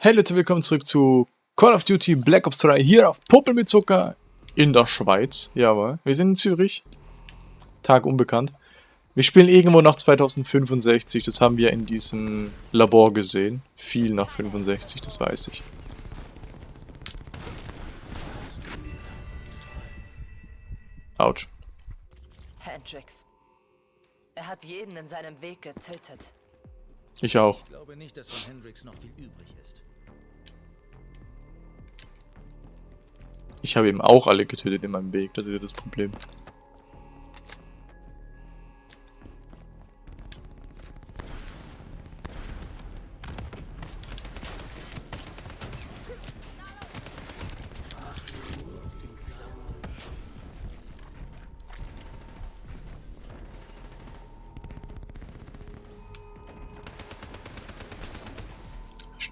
Hey Leute, willkommen zurück zu Call of Duty Black Ops 3 hier auf Popel mit Zucker in der Schweiz. Jawohl, wir sind in Zürich. Tag unbekannt. Wir spielen irgendwo nach 2065, das haben wir in diesem Labor gesehen. Viel nach 65, das weiß ich. Autsch. Hendrix. Er hat jeden in seinem Weg getötet. Ich auch. Ich glaube nicht, dass von Hendrix noch viel übrig ist. Ich habe eben auch alle getötet in meinem Weg, das ist ja das Problem.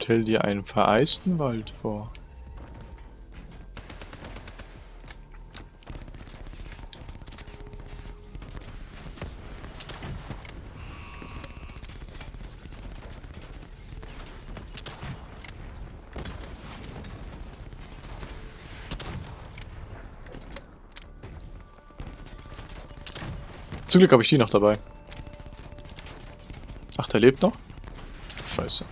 Stell dir einen vereisten Wald vor. Zum Glück habe ich die noch dabei. Ach, der lebt noch? Scheiße.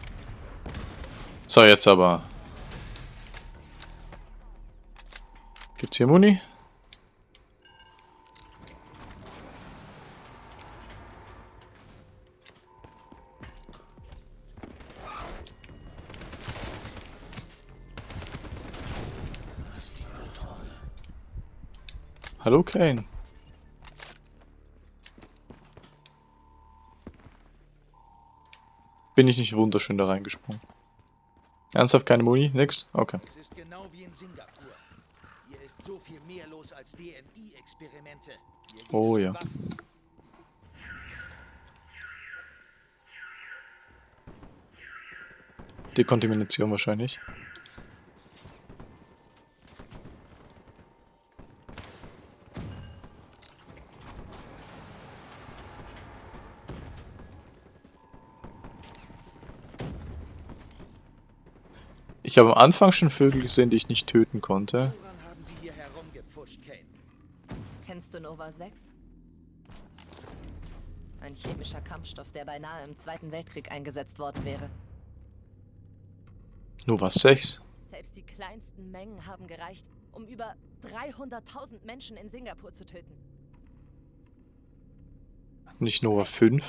So, jetzt aber. Gibt's hier Muni? Hallo Kane. Bin ich nicht wunderschön da reingesprungen? Ernsthaft keine Muni? Nix? Okay. Es ist genau wie in Singapur. Hier ist so viel mehr los als DMI-Experimente. Oh ja. Waffen. Dekontamination wahrscheinlich. Ich habe am Anfang schon Vögel gesehen, die ich nicht töten konnte. Kennst du Nova 6? Ein chemischer Kampfstoff, der beinahe im Zweiten Weltkrieg eingesetzt worden wäre. Was 6? Selbst die kleinsten Mengen haben gereicht, um über 300.000 Menschen in Singapur zu töten. Nicht Nova 5?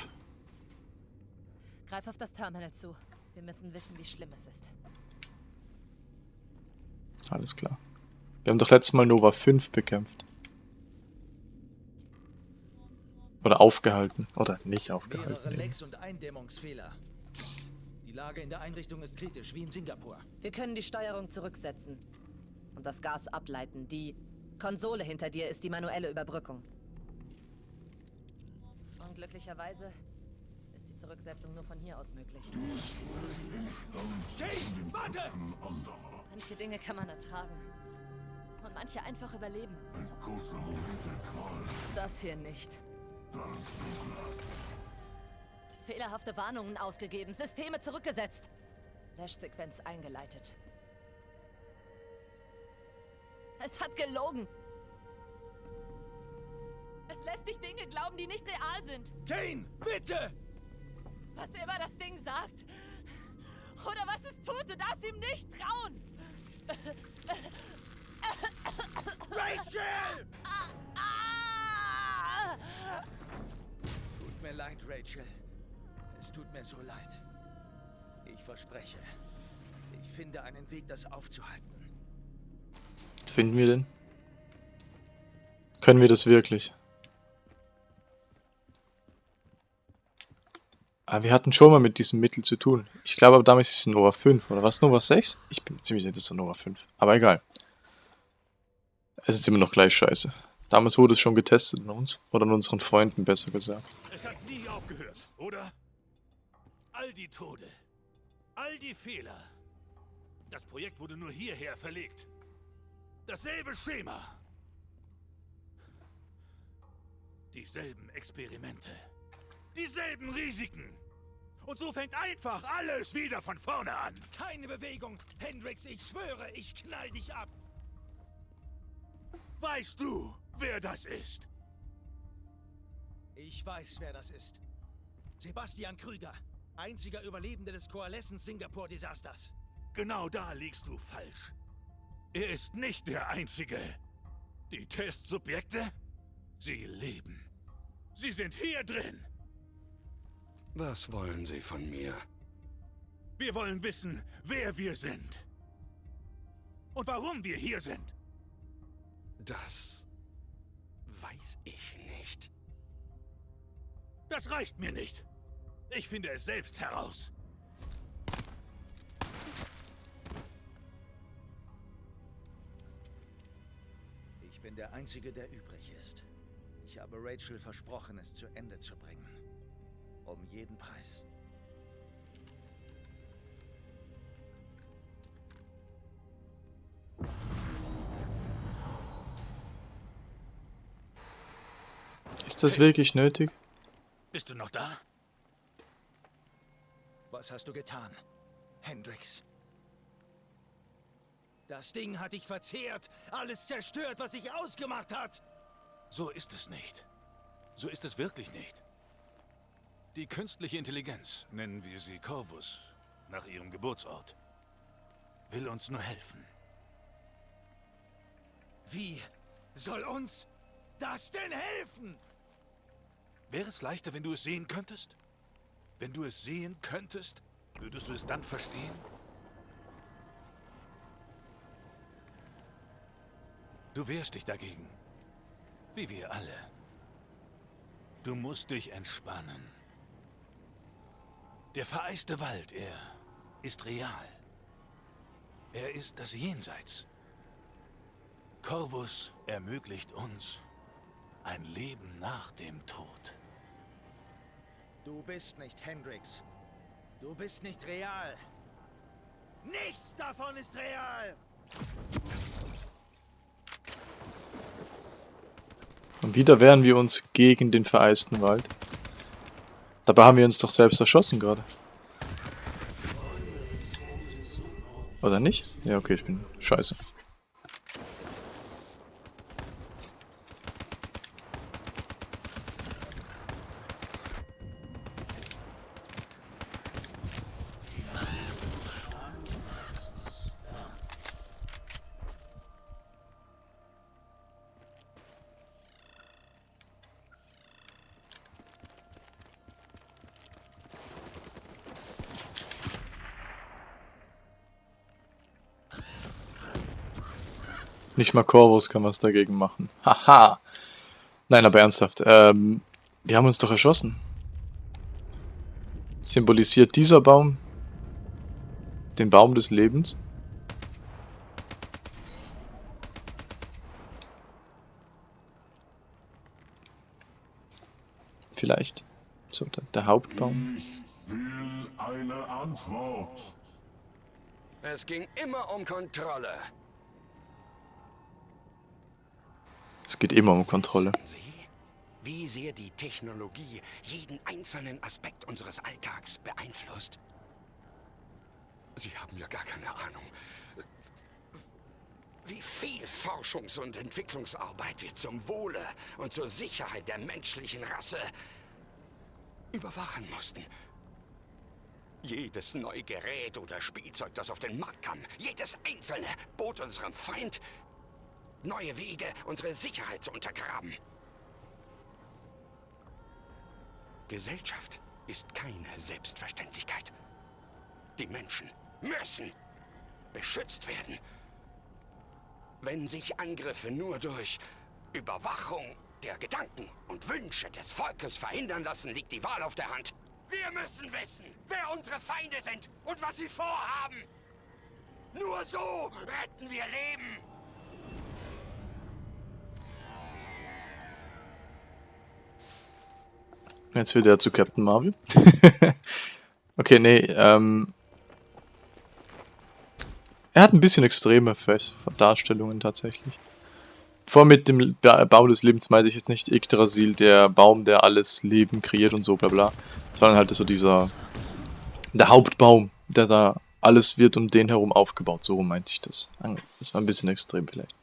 Greif auf das Terminal zu. Wir müssen wissen, wie schlimm es ist. Alles klar. Wir haben doch letztes Mal Nova 5 bekämpft. Oder aufgehalten. Oder nicht aufgehalten. Mehrere. Lecks und Eindämmungsfehler. Die Lage in der Einrichtung ist kritisch, wie in Singapur. Wir können die Steuerung zurücksetzen und das Gas ableiten. Die Konsole hinter dir ist die manuelle Überbrückung. Unglücklicherweise ist die Zurücksetzung nur von hier aus möglich. Kane, warte! Manche Dinge kann man ertragen. Und manche einfach überleben. Das hier nicht. Fehlerhafte Warnungen ausgegeben, Systeme zurückgesetzt. Löschsequenz eingeleitet. Es hat gelogen. Es lässt dich Dinge glauben, die nicht real sind. Kane, bitte! Was immer das Ding sagt. Oder was es tut, du darfst ihm nicht trauen. Rachel! Tut mir leid, Rachel. Es tut mir so leid. Ich verspreche, ich finde einen Weg, das aufzuhalten. Finden wir den? Können wir das wirklich? Aber wir hatten schon mal mit diesem Mittel zu tun. Ich glaube aber damals ist es Nova 5, oder was? Nova 6? Ich bin ziemlich sicher, das ist Nova 5. Aber egal. Es ist immer noch gleich scheiße. Damals wurde es schon getestet an uns. Oder an unseren Freunden, besser gesagt. Es hat nie aufgehört, oder? All die Tode, all die Fehler. Das Projekt wurde nur hierher verlegt. Dasselbe Schema. Dieselben Experimente. Dieselben Risiken. Und so fängt einfach alles wieder von vorne an. Keine Bewegung. Hendrix, ich schwöre, ich knall dich ab. Weißt du, wer das ist? Ich weiß, wer das ist. Sebastian Krüger. Einziger Überlebende des Coalescence Singapur-Desasters. Genau da liegst du falsch. Er ist nicht der Einzige. Die Testsubjekte? Sie leben. Sie sind hier drin. Was wollen Sie von mir? Wir wollen wissen, wer wir sind. Und warum wir hier sind. Das weiß ich nicht. Das reicht mir nicht. Ich finde es selbst heraus. Ich bin der Einzige, der übrig ist. Ich habe Rachel versprochen, es zu Ende zu bringen. Um jeden Preis. Ist das wirklich nötig? Bist du noch da? Was hast du getan, Hendrix? Das Ding hat dich verzehrt, alles zerstört, was sich ausgemacht hat. So ist es nicht. So ist es wirklich nicht. Die künstliche Intelligenz, nennen wir sie Corvus, nach ihrem Geburtsort, will uns nur helfen. Wie soll uns das denn helfen? Wäre es leichter, wenn du es sehen könntest? Wenn du es sehen könntest, würdest du es dann verstehen? Du wehrst dich dagegen. Wie wir alle. Du musst dich entspannen. Der vereiste Wald, er ist real. Er ist das Jenseits. Corvus ermöglicht uns ein Leben nach dem Tod. Du bist nicht Hendrix. Du bist nicht real. Nichts davon ist real! Und wieder wehren wir uns gegen den vereisten Wald. Dabei haben wir uns doch selbst erschossen gerade. Oder nicht? Ja, okay, ich bin scheiße. Nicht mal Corvus kann was dagegen machen. Haha. Nein, aber ernsthaft. Ähm, wir haben uns doch erschossen. Symbolisiert dieser Baum den Baum des Lebens? Vielleicht. So, der, der Hauptbaum. Ich will eine Antwort. Es ging immer um Kontrolle. Es geht immer um Kontrolle. Sie, wie sehr die Technologie jeden einzelnen Aspekt unseres Alltags beeinflusst? Sie haben ja gar keine Ahnung, wie viel Forschungs- und Entwicklungsarbeit wir zum Wohle und zur Sicherheit der menschlichen Rasse überwachen mussten. Jedes neue Gerät oder Spielzeug, das auf den Markt kam, jedes einzelne, bot unserem Feind neue Wege, unsere Sicherheit zu untergraben. Gesellschaft ist keine Selbstverständlichkeit. Die Menschen müssen beschützt werden. Wenn sich Angriffe nur durch Überwachung der Gedanken und Wünsche des Volkes verhindern lassen, liegt die Wahl auf der Hand. Wir müssen wissen, wer unsere Feinde sind und was sie vorhaben. Nur so retten wir Leben. Jetzt wird er zu Captain Marvel. okay, nee, ähm. Er hat ein bisschen extreme Darstellungen tatsächlich. Vor mit dem ba Baum des Lebens meinte ich jetzt nicht Yggdrasil, der Baum, der alles Leben kreiert und so bla bla. Sondern halt so dieser Der Hauptbaum, der da alles wird um den herum aufgebaut. So meinte ich das. Das war ein bisschen extrem vielleicht.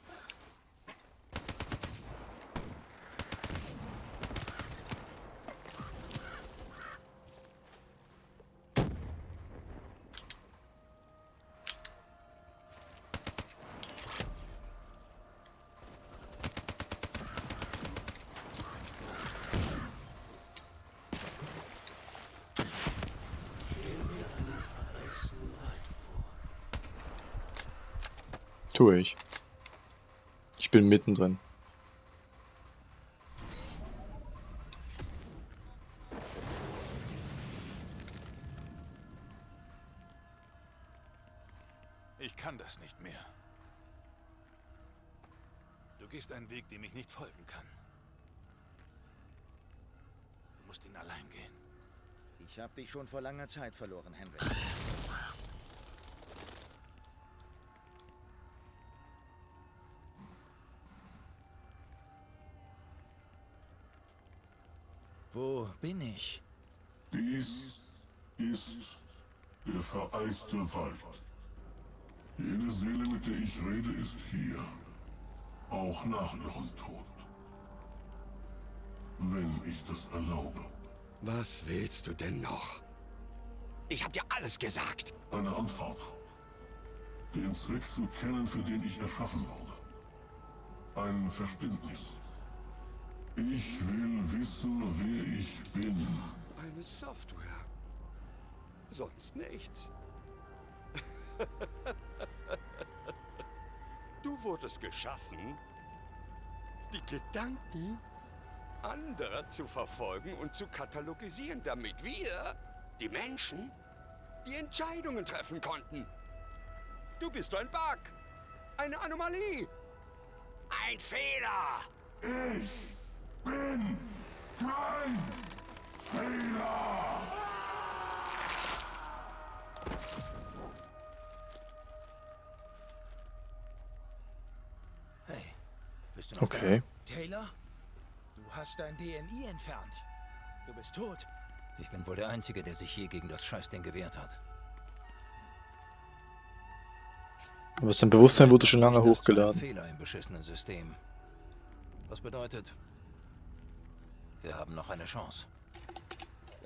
Tue ich. Ich bin mittendrin. Ich kann das nicht mehr. Du gehst einen Weg, dem ich nicht folgen kann. Du musst ihn allein gehen. Ich habe dich schon vor langer Zeit verloren, Henry. Bin ich? Dies ist der vereiste Wald. Jede Seele, mit der ich rede, ist hier. Auch nach ihrem Tod. Wenn ich das erlaube. Was willst du denn noch? Ich hab dir alles gesagt. Eine Antwort. Den Zweck zu kennen, für den ich erschaffen wurde. Ein Verständnis. Ich will wissen, wer ich bin. Eine Software. Sonst nichts. du wurdest geschaffen, die Gedanken anderer zu verfolgen und zu katalogisieren, damit wir, die Menschen, die Entscheidungen treffen konnten. Du bist ein Bug. Eine Anomalie. Ein Fehler. Ich bin kein Fehler. Hey, bist du noch Okay. Taylor? Du hast dein DNI entfernt. Du bist tot. Ich bin wohl der Einzige, der sich je gegen das Scheißding gewehrt hat. Aber sein Bewusstsein wurde schon lange hochgeladen. Fehler im beschissenen System. Was bedeutet, wir haben noch eine Chance.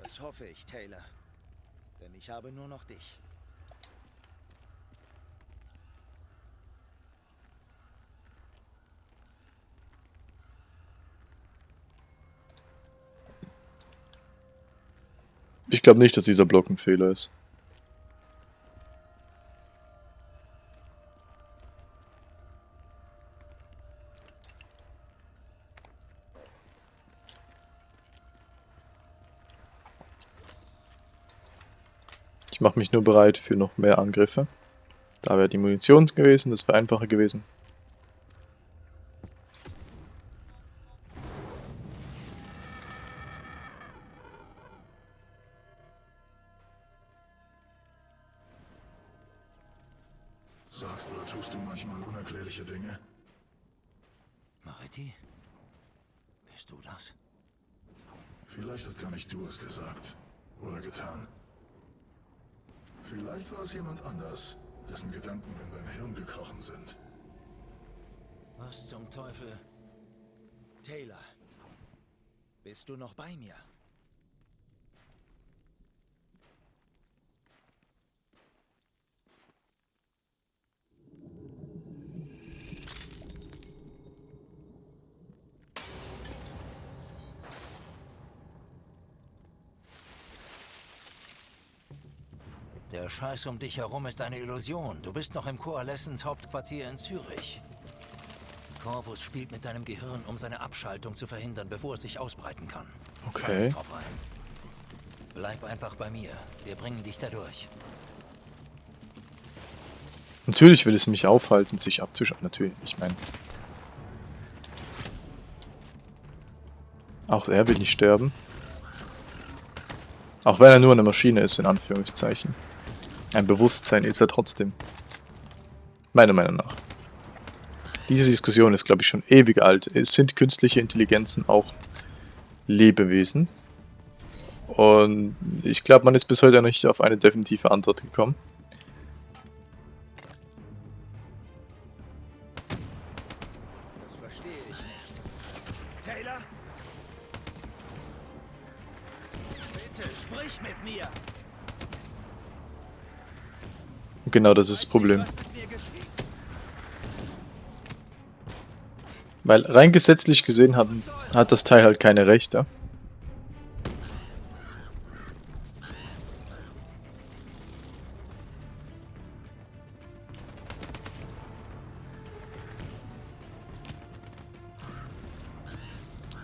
Das hoffe ich, Taylor. Denn ich habe nur noch dich. Ich glaube nicht, dass dieser Block ein Fehler ist. Mache mich nur bereit für noch mehr Angriffe. Da wäre die Munition gewesen, das wäre einfacher gewesen. Sagst oder tust du manchmal unerklärliche Dinge? Maretti? Bist du das? Vielleicht hast gar nicht du es gesagt oder getan. Vielleicht war es jemand anders, dessen Gedanken in dein Hirn gekrochen sind. Was zum Teufel? Taylor, bist du noch bei mir? Scheiß um dich herum ist eine Illusion. Du bist noch im Coalescence Hauptquartier in Zürich. Corvus spielt mit deinem Gehirn, um seine Abschaltung zu verhindern, bevor es sich ausbreiten kann. Okay. Bleib einfach bei mir. Wir bringen dich da durch. Natürlich will es mich aufhalten, sich abzuschalten. Natürlich, ich meine. Auch er will nicht sterben. Auch wenn er nur eine Maschine ist, in Anführungszeichen. Ein Bewusstsein ist er trotzdem. Meiner Meinung nach. Diese Diskussion ist, glaube ich, schon ewig alt. Es sind künstliche Intelligenzen auch Lebewesen? Und ich glaube, man ist bis heute noch nicht auf eine definitive Antwort gekommen. Genau das ist das Problem. Weil rein gesetzlich gesehen hat, hat das Teil halt keine Rechte.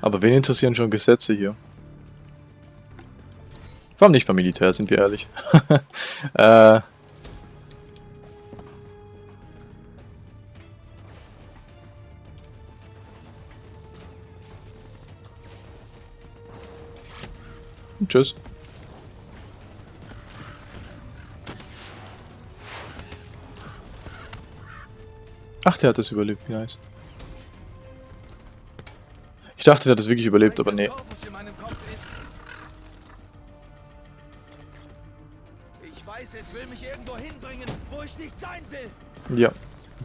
Aber wen interessieren schon Gesetze hier? Vor allem nicht beim Militär, sind wir ehrlich. äh, Tschüss. Ach, der hat das überlebt, wie nice. Ich dachte, der hat das wirklich überlebt, aber nee. weiß, es will mich irgendwo hinbringen, wo ich nicht sein will. Ja,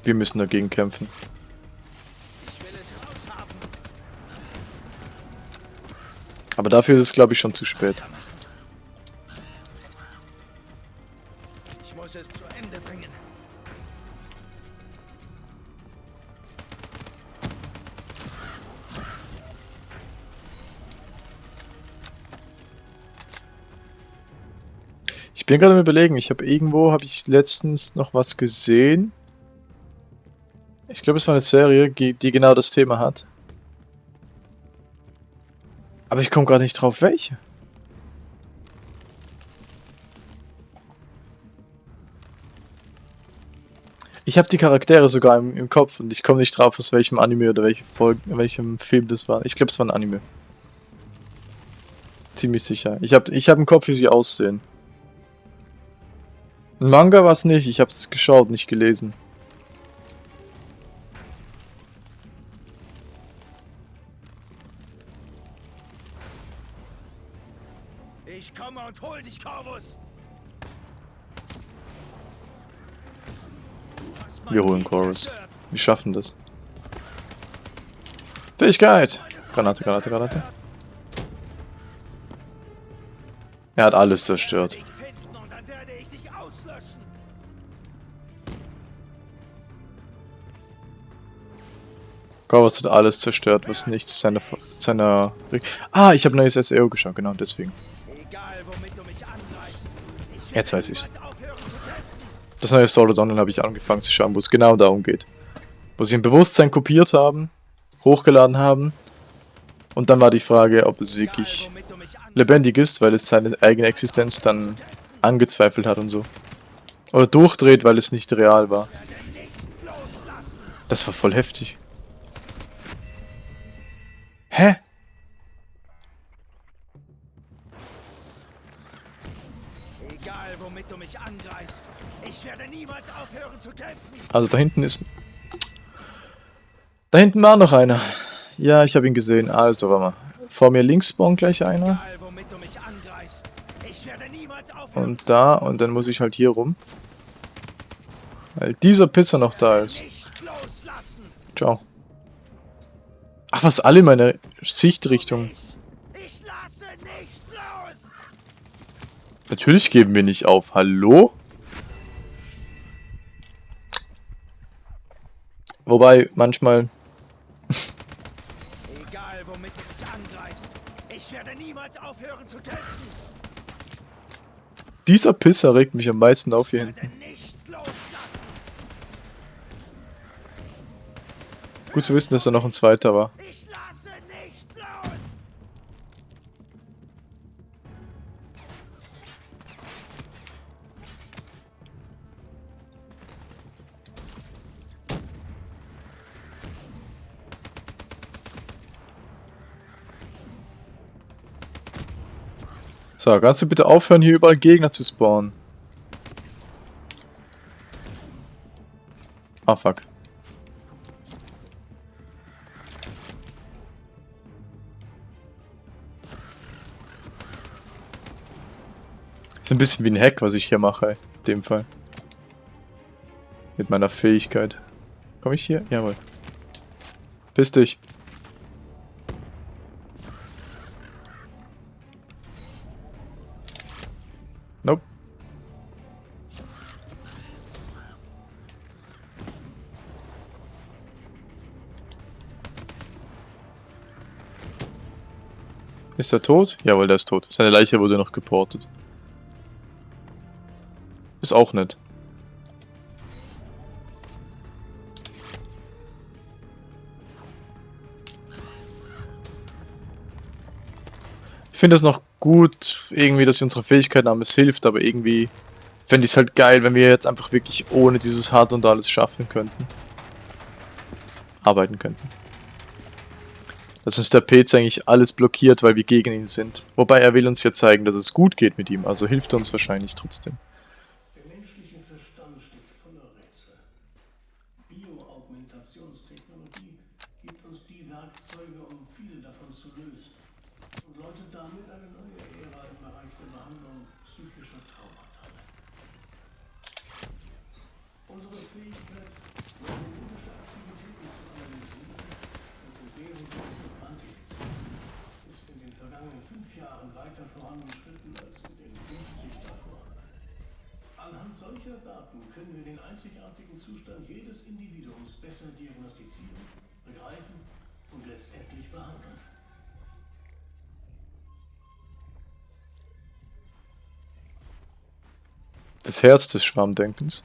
wir müssen dagegen kämpfen. Ich will es raushaben. Aber dafür ist es, glaube ich, schon zu spät. Ich muss es zu Ende bringen. Ich bin gerade am überlegen, ich habe irgendwo, habe ich letztens noch was gesehen. Ich glaube, es war eine Serie, die genau das Thema hat. Aber ich komme gerade nicht drauf, welche. Ich habe die Charaktere sogar im, im Kopf und ich komme nicht drauf, aus welchem Anime oder welche Folge, welchem Film das war. Ich glaube, es war ein Anime. Ziemlich sicher. Ich habe ich hab im Kopf, wie sie aussehen. Ein Manga war es nicht, ich habe es geschaut, nicht gelesen. Hol dich, Corvus. Wir holen Chorus. Wir schaffen das. Fähigkeit! Granate, Granate, Granate. Er hat alles zerstört. Corvus hat alles zerstört, was nichts seiner... seiner ah, ich habe neues SEO geschaut, genau deswegen. Jetzt weiß ich's. Das neue Art Online habe ich angefangen zu schauen, wo es genau darum geht. Wo sie ein Bewusstsein kopiert haben, hochgeladen haben. Und dann war die Frage, ob es wirklich lebendig ist, weil es seine eigene Existenz dann angezweifelt hat und so. Oder durchdreht, weil es nicht real war. Das war voll heftig. Hä? Also da hinten ist... Da hinten war noch einer. Ja, ich habe ihn gesehen. Also, warte mal. Vor mir links spawnt gleich einer. Und da. Und dann muss ich halt hier rum. Weil dieser Pisser noch da ist. Ciao. Ach, was alle in meine Sichtrichtung. Nicht los. Natürlich geben wir nicht auf. Hallo? Wobei, manchmal... Egal, womit du mich angreifst. Ich werde niemals aufhören zu kämpfen. Dieser Pisser regt mich am meisten auf hier hinten. Gut zu wissen, dass da noch ein zweiter war. So, kannst du bitte aufhören, hier überall Gegner zu spawnen? Ah, fuck. Ist ein bisschen wie ein Hack, was ich hier mache, in dem Fall. Mit meiner Fähigkeit. Komme ich hier? Jawohl. Piss dich. Ist er tot? Jawohl, der ist tot. Seine Leiche wurde noch geportet. Ist auch nett. Ich finde es noch gut, irgendwie, dass wir unsere Fähigkeiten haben. Es hilft, aber irgendwie fände ich es halt geil, wenn wir jetzt einfach wirklich ohne dieses Hard und alles schaffen könnten. Arbeiten könnten. Dass uns der PC eigentlich alles blockiert, weil wir gegen ihn sind. Wobei er will uns ja zeigen, dass es gut geht mit ihm, also hilft er uns wahrscheinlich trotzdem. Das Herz des Schwarmdenkens.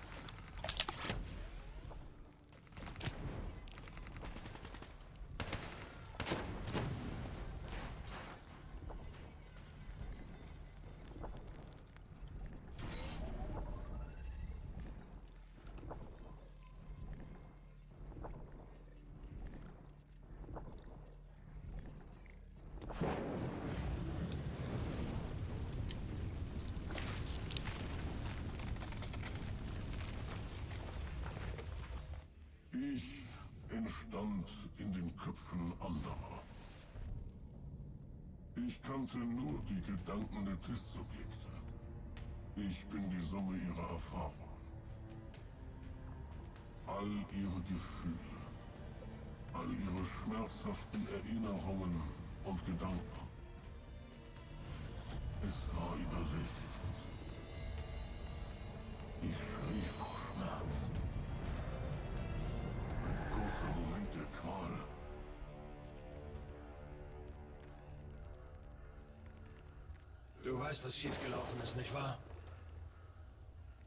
Weißt, was schiefgelaufen ist, nicht wahr?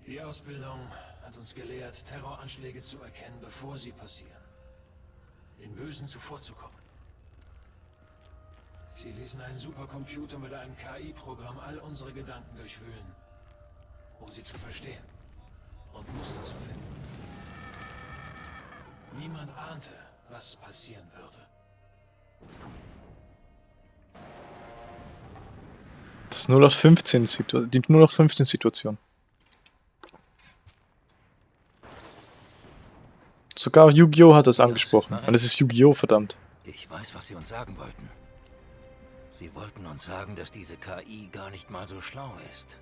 Die Ausbildung hat uns gelehrt, Terroranschläge zu erkennen, bevor sie passieren. Den Bösen zuvorzukommen. Sie ließen einen Supercomputer mit einem KI-Programm all unsere Gedanken durchwühlen, um sie zu verstehen und Muster zu finden. Niemand ahnte, was passieren würde. Das 0815 Situ die 0815 Situation. Sogar Yu-Gi-Oh! hat das angesprochen. Und es ist Yu-Gi-Oh! verdammt. Ich weiß, was Sie uns sagen wollten. Sie wollten uns sagen, dass diese KI gar nicht mal so schlau ist.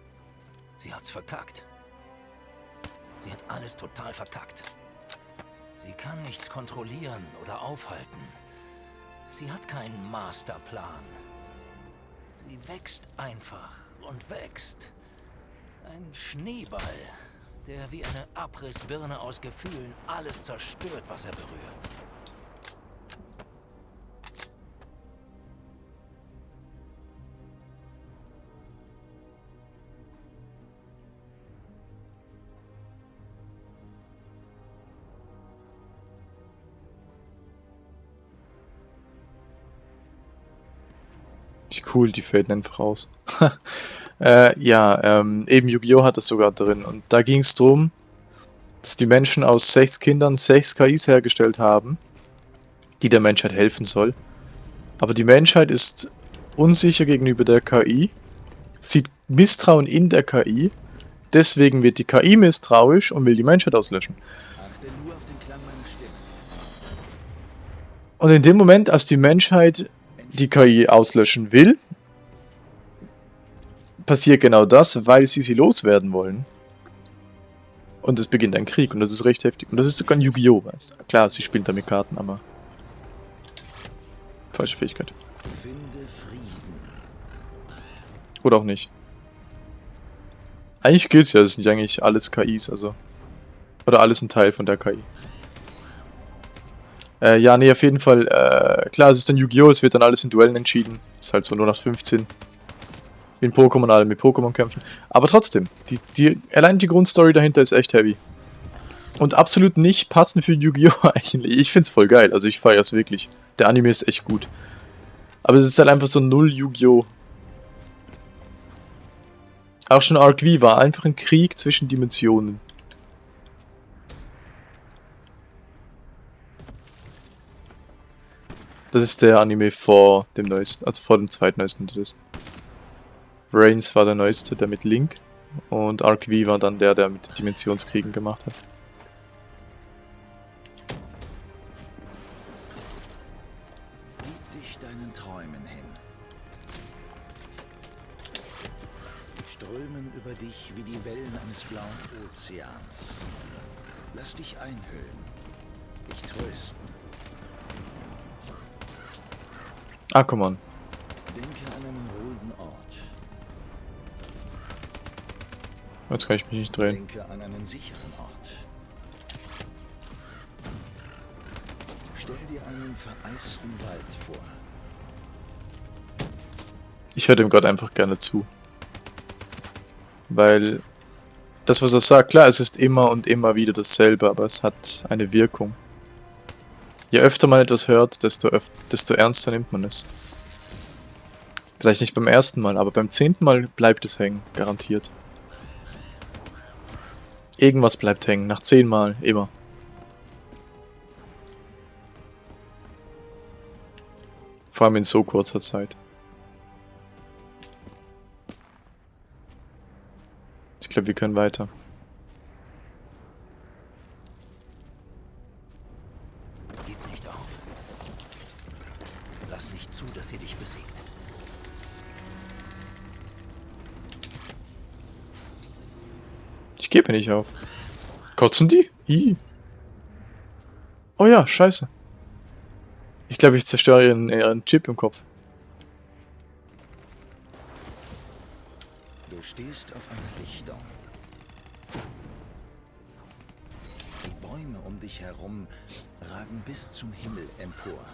Sie hat's verkackt. Sie hat alles total verkackt. Sie kann nichts kontrollieren oder aufhalten. Sie hat keinen Masterplan. Sie wächst einfach und wächst. Ein Schneeball, der wie eine Abrissbirne aus Gefühlen alles zerstört, was er berührt. Cool, die faden einfach aus. äh, ja, ähm, eben Yu-Gi-Oh! hat das sogar drin. Und da ging es darum, dass die Menschen aus sechs Kindern sechs KIs hergestellt haben, die der Menschheit helfen soll. Aber die Menschheit ist unsicher gegenüber der KI, sieht Misstrauen in der KI, deswegen wird die KI misstrauisch und will die Menschheit auslöschen. Und in dem Moment, als die Menschheit die KI auslöschen will, passiert genau das, weil sie sie loswerden wollen. Und es beginnt ein Krieg und das ist recht heftig. Und das ist sogar ein Yu-Gi-Oh! weißt du. Klar, sie spielt damit Karten, aber... Falsche Fähigkeit. Oder auch nicht. Eigentlich gilt's ja, es sind ja eigentlich alles KIs, also. Oder alles ein Teil von der KI. Äh, ja, nee, auf jeden Fall. Äh, klar, es ist dann Yu-Gi-Oh! Es wird dann alles in Duellen entschieden. Ist halt so nur nach 15. Wie in Pokémon, alle mit Pokémon kämpfen. Aber trotzdem, die, die, allein die Grundstory dahinter ist echt heavy. Und absolut nicht passend für Yu-Gi-Oh! eigentlich. Ich find's voll geil, also ich feier's wirklich. Der Anime ist echt gut. Aber es ist halt einfach so null Yu-Gi-Oh! Auch schon Arc V war einfach ein Krieg zwischen Dimensionen. Das ist der Anime vor dem neuesten, also vor dem zweitneuesten. Reigns war der neueste, der mit Link. Und Arc V war dann der, der mit Dimensionskriegen gemacht hat. Gib dich deinen Träumen hin. Strömen über dich wie die Wellen eines blauen Ozeans. Lass dich einhüllen. Dich trösten. Ah, come on. Jetzt kann ich mich nicht drehen. Denke an einen sicheren Ort. Stell dir einen vereisten Wald vor. Ich höre dem Gott einfach gerne zu. Weil das, was er sagt, klar, es ist immer und immer wieder dasselbe, aber es hat eine Wirkung. Je öfter man etwas hört, desto, desto ernster nimmt man es. Vielleicht nicht beim ersten Mal, aber beim zehnten Mal bleibt es hängen, garantiert. Irgendwas bleibt hängen, nach zehn Mal, immer. Vor allem in so kurzer Zeit. Ich glaube, wir können weiter. Gib nicht auf. Lass nicht zu, dass sie dich besiegt. Ich gebe nicht auf. Kotzen die? Ih. Oh ja, scheiße. Ich glaube, ich zerstöre ihren, ihren Chip im Kopf. Du stehst auf einer Lichtung. Die Bäume um dich herum ragen bis zum Himmel empor.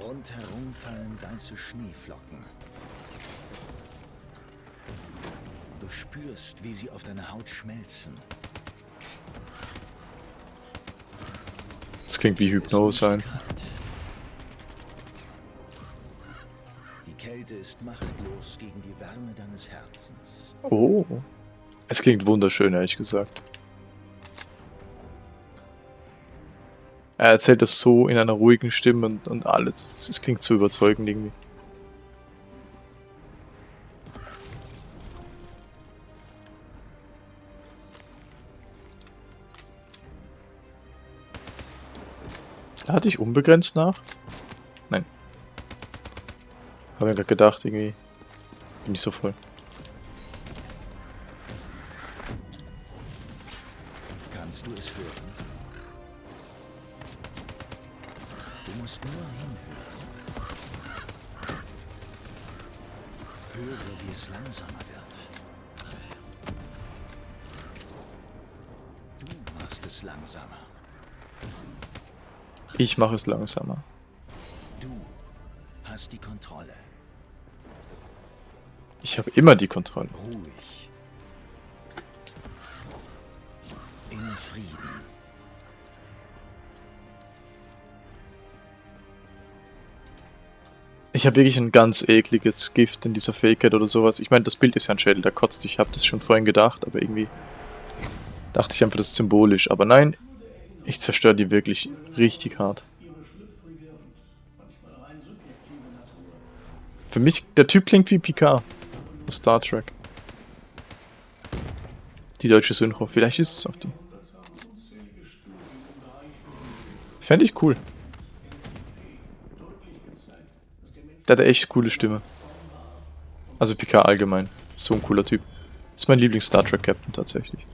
Rundherum fallen weiße Schneeflocken. Du spürst, wie sie auf deiner Haut schmelzen. Das klingt wie Hypnose ist ein. kalt. Die Kälte ist machtlos gegen die Wärme deines Herzens. Oh. Es klingt wunderschön, ehrlich gesagt. Er erzählt das so in einer ruhigen Stimme und, und alles. Es, es klingt so überzeugend irgendwie. Hatte ich unbegrenzt nach? Nein. Habe mir gerade gedacht, irgendwie bin ich so voll. Kannst du es hören? Du musst nur hinhören. Höre, wie es langsamer wird. Du machst es langsamer. Ich mache es langsamer. Du hast die Kontrolle. Ich habe immer die Kontrolle. Ruhig. In Frieden. Ich habe wirklich ein ganz ekliges Gift in dieser Fähigkeit oder sowas. Ich meine, das Bild ist ja ein Schädel, der kotzt. Ich habe das schon vorhin gedacht, aber irgendwie dachte ich einfach, das ist symbolisch. Aber nein, ich zerstöre die wirklich richtig hart. Für mich, der Typ klingt wie Picard Star Trek. Die deutsche Synchro, vielleicht ist es auch die. Fände ich cool. Der hat eine echt coole Stimme. Also Picard allgemein. So ein cooler Typ. Ist mein Lieblings-Star Trek-Captain tatsächlich.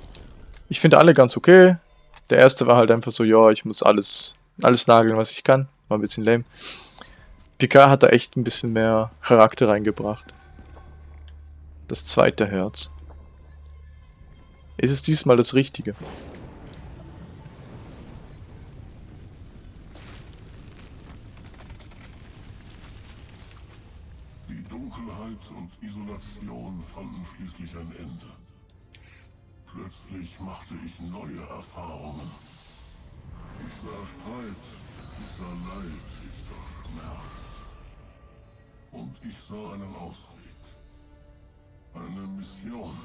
Ich finde alle ganz okay. Der erste war halt einfach so, ja, ich muss alles, alles nageln, was ich kann. War ein bisschen lame. Picard hat da echt ein bisschen mehr Charakter reingebracht. Das zweite Herz. Ist es diesmal das Richtige? Die Dunkelheit und Isolation fanden schließlich ein Ende. Plötzlich machte ich neue Erfahrungen. Ich sah Streit, ich sah Leid, ich sah Schmerz. Und ich sah einen Ausweg. Eine Mission.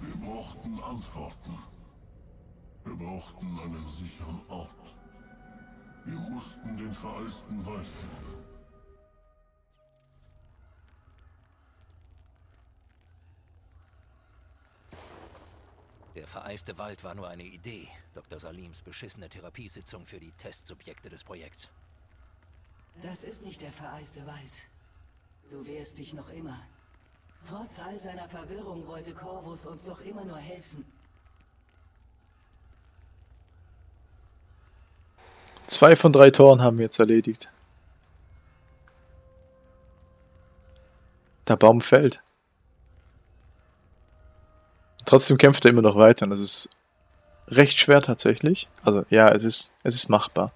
Wir brauchten Antworten. Wir brauchten einen sicheren Ort. Wir mussten den vereisten Wald finden. Der vereiste Wald war nur eine Idee. Dr. Salims beschissene Therapiesitzung für die Testsubjekte des Projekts. Das ist nicht der vereiste Wald. Du wehrst dich noch immer. Trotz all seiner Verwirrung wollte Corvus uns doch immer nur helfen. Zwei von drei Toren haben wir jetzt erledigt. Der Baum fällt. Trotzdem kämpft er immer noch weiter und das ist recht schwer tatsächlich. Also ja, es ist, es ist machbar.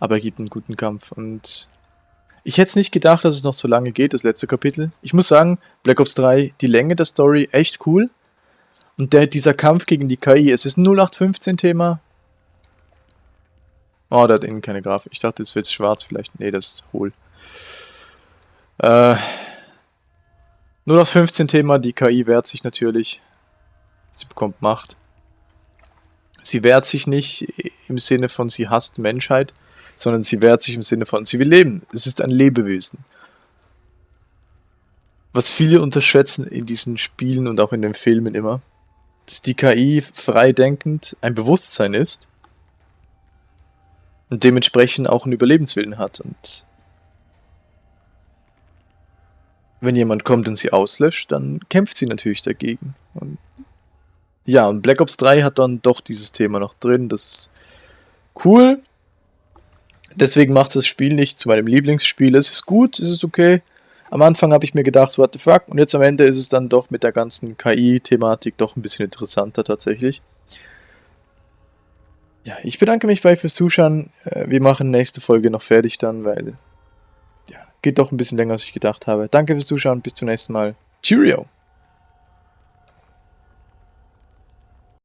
Aber er gibt einen guten Kampf und ich hätte es nicht gedacht, dass es noch so lange geht, das letzte Kapitel. Ich muss sagen, Black Ops 3, die Länge der Story, echt cool. Und der, dieser Kampf gegen die KI, es ist ein 0815-Thema. Oh, der hat innen keine Grafik. Ich dachte, es wird schwarz vielleicht. Nee, das ist hohl. Äh, 0815-Thema, die KI wehrt sich natürlich. Sie bekommt Macht. Sie wehrt sich nicht im Sinne von, sie hasst Menschheit, sondern sie wehrt sich im Sinne von, sie will leben. Es ist ein Lebewesen. Was viele unterschätzen in diesen Spielen und auch in den Filmen immer, dass die KI freidenkend ein Bewusstsein ist und dementsprechend auch einen Überlebenswillen hat. Und wenn jemand kommt und sie auslöscht, dann kämpft sie natürlich dagegen. Und ja, und Black Ops 3 hat dann doch dieses Thema noch drin. Das ist cool. Deswegen macht das Spiel nicht zu meinem Lieblingsspiel. Es ist gut, es ist okay. Am Anfang habe ich mir gedacht, what the fuck? Und jetzt am Ende ist es dann doch mit der ganzen KI-Thematik doch ein bisschen interessanter tatsächlich. Ja, ich bedanke mich bei fürs Zuschauen. Äh, wir machen nächste Folge noch fertig dann, weil ja, geht doch ein bisschen länger, als ich gedacht habe. Danke fürs Zuschauen, bis zum nächsten Mal. Cheerio!